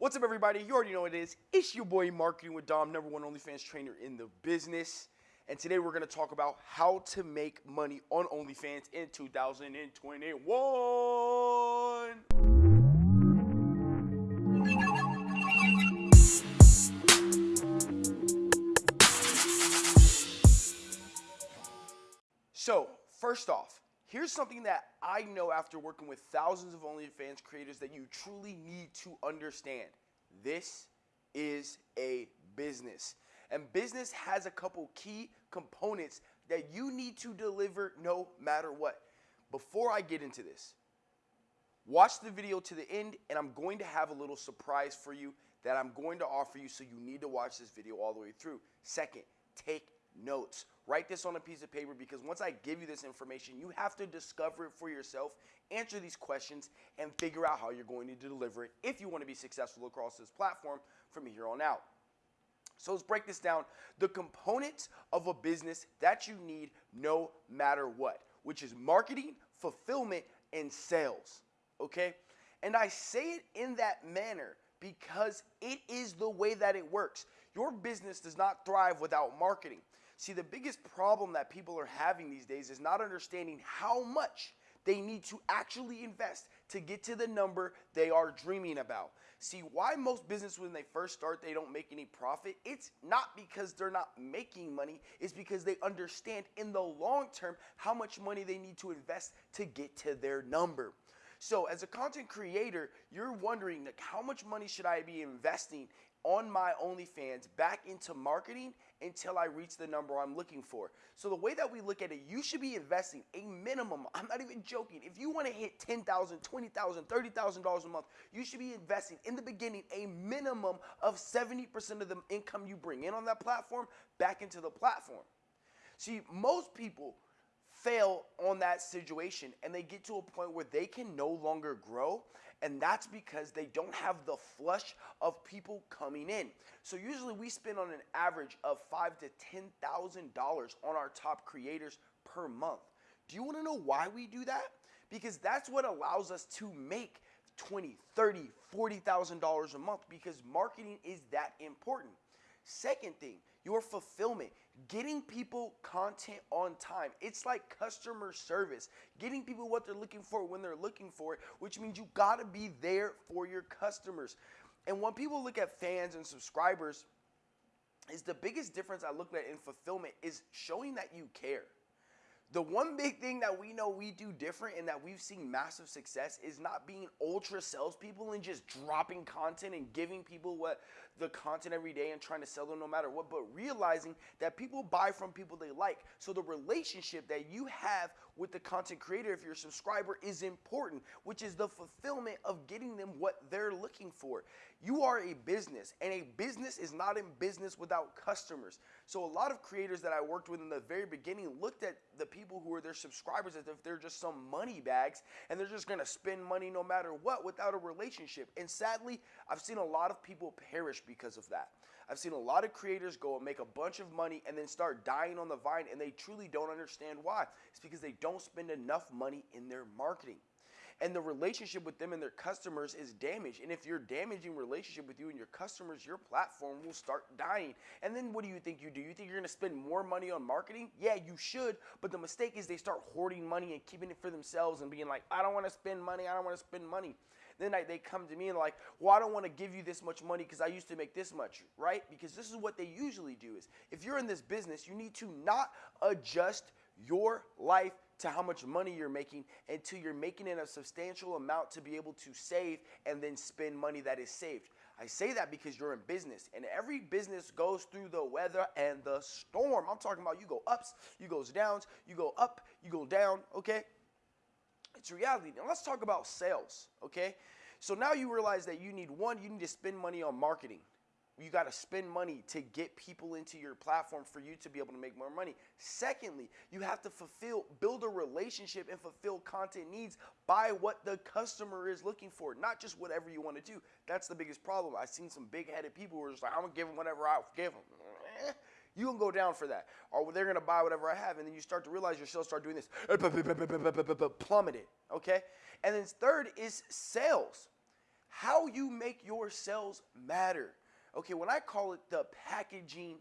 What's up, everybody? You already know what it is. It's your boy Marketing with Dom, number one OnlyFans trainer in the business. And today we're going to talk about how to make money on OnlyFans in 2021. So, first off, here's something that I know after working with thousands of OnlyFans creators that you truly need to understand. This is a business. And business has a couple key components that you need to deliver no matter what. Before I get into this, watch the video to the end and I'm going to have a little surprise for you that I'm going to offer you so you need to watch this video all the way through. Second, take notes. Write this on a piece of paper because once I give you this information, you have to discover it for yourself, answer these questions, and figure out how you're going to deliver it if you want to be successful across this platform from here on out. So let's break this down. The components of a business that you need no matter what, which is marketing, fulfillment, and sales. Okay? And I say it in that manner because it is the way that it works. Your business does not thrive without marketing. See, the biggest problem that people are having these days is not understanding how much they need to actually invest to get to the number they are dreaming about. See, why most business when they first start they don't make any profit? It's not because they're not making money, it's because they understand in the long term how much money they need to invest to get to their number. So, as a content creator, you're wondering like how much money should I be investing on my OnlyFans back into marketing until I reach the number I'm looking for. So the way that we look at it, you should be investing a minimum, I'm not even joking, if you want to hit $10,000, $20,000, $30,000 a month, you should be investing in the beginning a minimum of 70% of the income you bring in on that platform back into the platform. See, most people fail on that situation and they get to a point where they can no longer grow and that's because they don't have the flush of people coming in. So usually we spend on an average of five to ten thousand dollars on our top creators per month. Do you want to know why we do that? Because that's what allows us to make 20, 30, 40,000 dollars a month because marketing is that important. Second thing, your fulfillment, getting people content on time. It's like customer service, getting people what they're looking for when they're looking for it, which means you gotta be there for your customers. And when people look at fans and subscribers, is the biggest difference I look at in fulfillment is showing that you care. The one big thing that we know we do different and that we've seen massive success is not being ultra salespeople and just dropping content and giving people what the content every day and trying to sell them no matter what, but realizing that people buy from people they like. So the relationship that you have with the content creator, if you're a subscriber, is important, which is the fulfillment of getting them what they're looking for. You are a business, and a business is not in business without customers. So a lot of creators that I worked with in the very beginning looked at the people who are their subscribers as if they're just some money bags and they're just gonna spend money no matter what without a relationship. And sadly, I've seen a lot of people perish because of that. I've seen a lot of creators go and make a bunch of money and then start dying on the vine and they truly don't understand why. It's because they don't spend enough money in their marketing and the relationship with them and their customers is damaged. And if you're damaging relationship with you and your customers, your platform will start dying. And then what do you think you do? You think you're gonna spend more money on marketing? Yeah, you should, but the mistake is they start hoarding money and keeping it for themselves and being like, I don't wanna spend money, I don't wanna spend money. Then I, they come to me and like, well, I don't want to give you this much money because I used to make this much, right? Because this is what they usually do is if you're in this business, you need to not adjust your life to how much money you're making until you're making it a substantial amount to be able to save and then spend money that is saved. I say that because you're in business and every business goes through the weather and the storm. I'm talking about you go ups, you goes downs, you go up, you go down, okay? It's reality. Now let's talk about sales, okay? So now you realize that you need one, you need to spend money on marketing. You got to spend money to get people into your platform for you to be able to make more money. Secondly, you have to fulfill, build a relationship and fulfill content needs by what the customer is looking for, not just whatever you want to do. That's the biggest problem. I've seen some big headed people who are just like, I'm going to give them whatever I give them. Eh, you can go down for that. Or they're going to buy whatever I have. And then you start to realize your sales start doing this plummeted. Okay. And then third is sales. How you make your sales matter. Okay, when I call it the packaging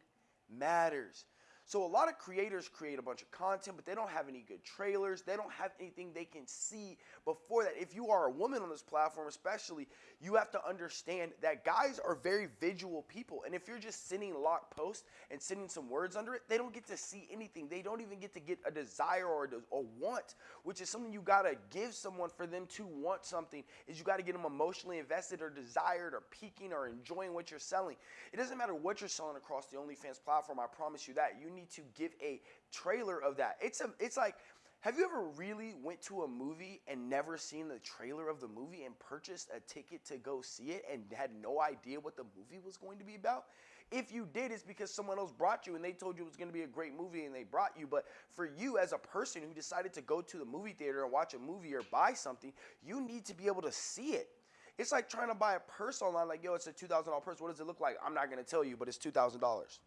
matters. So a lot of creators create a bunch of content, but they don't have any good trailers. They don't have anything they can see before that. If you are a woman on this platform, especially, you have to understand that guys are very visual people. And if you're just sending lock posts and sending some words under it, they don't get to see anything. They don't even get to get a desire or a, a want, which is something you gotta give someone for them to want something. Is you gotta get them emotionally invested or desired or peaking or enjoying what you're selling. It doesn't matter what you're selling across the OnlyFans platform. I promise you that. You to give a trailer of that. It's a it's like have you ever really went to a movie and never seen the trailer of the movie and purchased a ticket to go see it and had no idea what the movie was going to be about? If you did, it's because someone else brought you and they told you it was going to be a great movie and they brought you. But for you as a person who decided to go to the movie theater and watch a movie or buy something, you need to be able to see it. It's like trying to buy a purse online, like, yo, it's a $2,000 purse. What does it look like? I'm not going to tell you, but it's $2,000.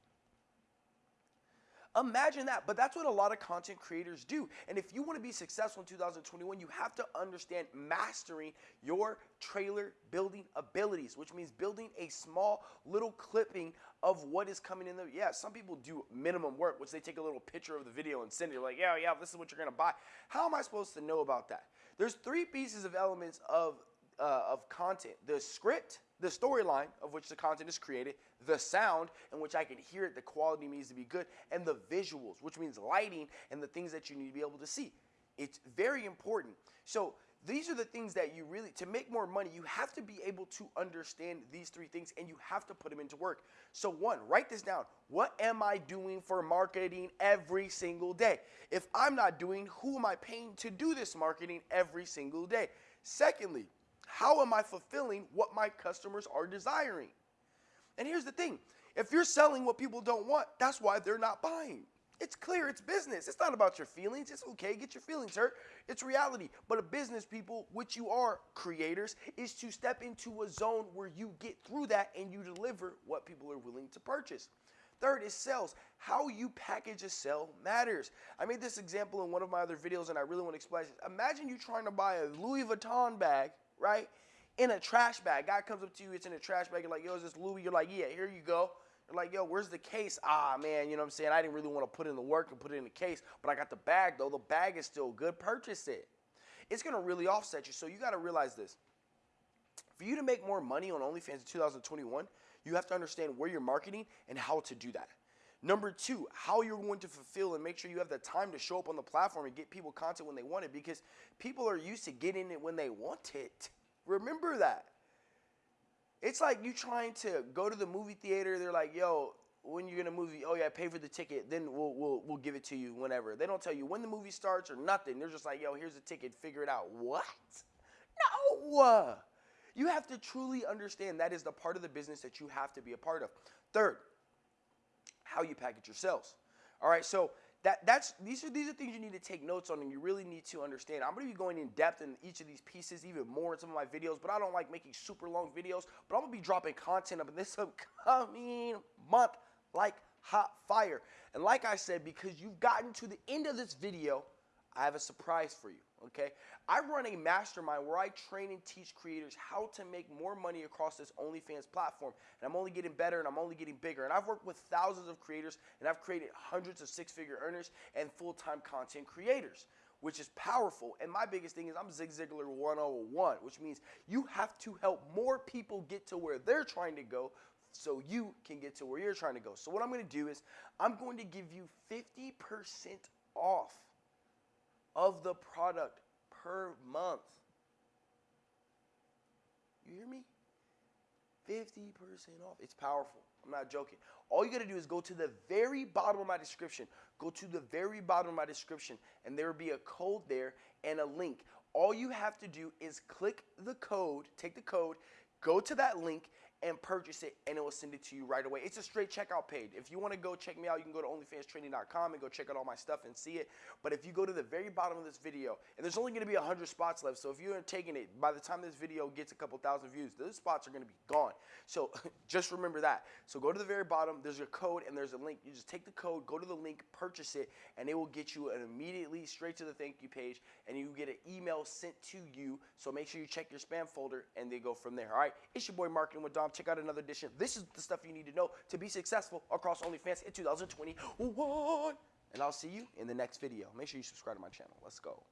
Imagine that. But that's what a lot of content creators do. And if you want to be successful in 2021, you have to understand mastering your trailer building abilities, which means building a small little clipping of what is coming in there. Yeah, some people do minimum work, which they take a little picture of the video and send it. Like, yeah, yeah, this is what you're going to buy. How am I supposed to know about that? There's three pieces of elements of, uh, of content. The script, the storyline of which the content is created, the sound in which I can hear it, the quality needs to be good, and the visuals, which means lighting and the things that you need to be able to see. It's very important. So these are the things that you really, to make more money, you have to be able to understand these three things and you have to put them into work. So, one, write this down. What am I doing for marketing every single day? If I'm not doing, who am I paying to do this marketing every single day? Secondly, how am I fulfilling what my customers are desiring? And here's the thing if you're selling what people don't want, that's why they're not buying. It's clear, it's business. It's not about your feelings. It's okay, get your feelings hurt. It's reality. But a business, people, which you are creators, is to step into a zone where you get through that and you deliver what people are willing to purchase. Third is sales. How you package a sale matters. I made this example in one of my other videos and I really want to explain it. Imagine you trying to buy a Louis Vuitton bag right? In a trash bag. Guy comes up to you, it's in a trash bag. You're like, yo, is this Louis? You're like, yeah, here you go. You're like, yo, where's the case? Ah, man, you know what I'm saying? I didn't really want to put in the work and put it in the case, but I got the bag though. The bag is still good. Purchase it. It's gonna really offset you. So you gotta realize this. For you to make more money on OnlyFans in 2021, you have to understand where you're marketing and how to do that. Number two, how you're going to fulfill and make sure you have the time to show up on the platform and get people content when they want it because people are used to getting it when they want it. Remember that. It's like you trying to go to the movie theater. They're like, yo, when you're gonna movie, oh yeah, pay for the ticket, then we'll, we'll, we'll give it to you whenever. They don't tell you when the movie starts or nothing. They're just like, yo, here's the ticket, figure it out. What? No. You have to truly understand that is the part of the business that you have to be a part of. Third, how you package your sales. All right, so that that's these are these are things you need to take notes on and you really need to understand. I'm to be going in depth in each of these pieces even more in some of my videos, but I don't like making super long videos. But I'm to be dropping content up in this upcoming month like hot fire. And like I said, because you've gotten to the end of this video, I have a surprise for you okay? I run a mastermind where I train and teach creators how to make more money across this OnlyFans platform. And I'm only getting better and I'm only getting bigger. And I've worked with thousands of creators and I've created hundreds of six figure earners and full time content creators. Which is powerful. And my biggest thing is I'm Zig Ziglar 101, which means you have to help more people get to where they're trying to go so you can get to where you're trying to go. So, what I'm going to do is I'm going to give you 50% off of the product per month. You hear me? 50% off. It's powerful. I'm not joking. All you got to do is go to the very bottom of my description. Go to the very bottom of my description, and there will be a code there and a link. All you have to do is click the code, take the code, go to that link, and purchase it, and it will send it to you right away. It's a straight checkout page. If you want to go check me out, you can go to OnlyFansTraining.com and go check out all my stuff and see it. But if you go to the very bottom of this video, and there's only going to be 100 spots left, so if you're taking it, by the time this video gets a couple thousand views, those spots are going to be gone. So just remember that. So go to the very bottom, there's a code, and there's a link. You just take the code, go to the link, purchase it, and it will get you an immediately straight to the thank you page, and you get an email sent to you. So make sure you check your spam folder, and they go from there. All right, it's your boy Marketing with Dom. Check out another edition. This is the stuff you need to know to be successful across OnlyFans in 2021. And I'll see you in the next video. Make sure you subscribe to my channel. Let's go.